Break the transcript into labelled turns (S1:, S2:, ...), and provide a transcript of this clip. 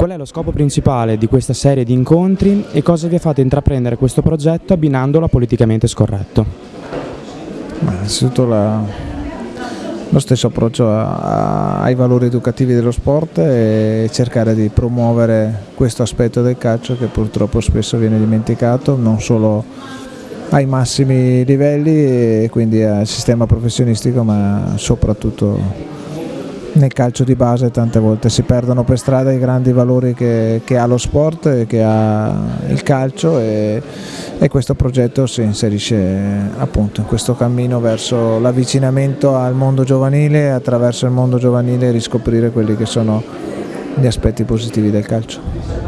S1: Qual è lo scopo principale di questa serie di incontri e cosa vi ha fatto intraprendere questo progetto abbinandolo a politicamente scorretto?
S2: Innanzitutto la, lo stesso approccio a, ai valori educativi dello sport e cercare di promuovere questo aspetto del calcio che purtroppo spesso viene dimenticato, non solo ai massimi livelli e quindi al sistema professionistico ma soprattutto nel calcio di base tante volte si perdono per strada i grandi valori che, che ha lo sport e che ha il calcio e, e, questo progetto si inserisce appunto in questo cammino verso l'avvicinamento al mondo giovanile e attraverso il mondo giovanile riscoprire quelli che sono gli aspetti positivi del calcio.